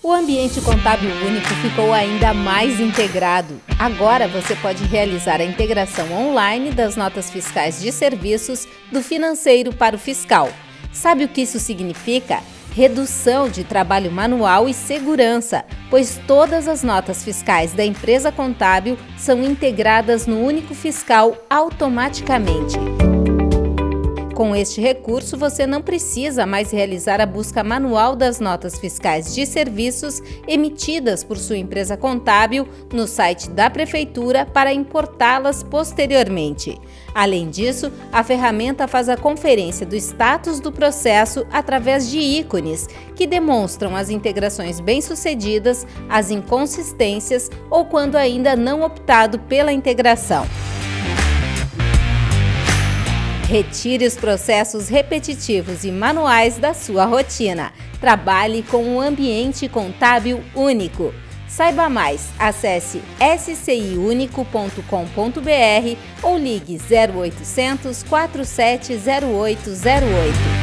O ambiente contábil único ficou ainda mais integrado. Agora você pode realizar a integração online das notas fiscais de serviços do financeiro para o fiscal. Sabe o que isso significa? Redução de trabalho manual e segurança, pois todas as notas fiscais da empresa contábil são integradas no único fiscal automaticamente. Com este recurso, você não precisa mais realizar a busca manual das notas fiscais de serviços emitidas por sua empresa contábil no site da Prefeitura para importá-las posteriormente. Além disso, a ferramenta faz a conferência do status do processo através de ícones, que demonstram as integrações bem-sucedidas, as inconsistências ou quando ainda não optado pela integração. Retire os processos repetitivos e manuais da sua rotina. Trabalhe com um ambiente contábil único. Saiba mais, acesse sciunico.com.br ou ligue 0800 470808.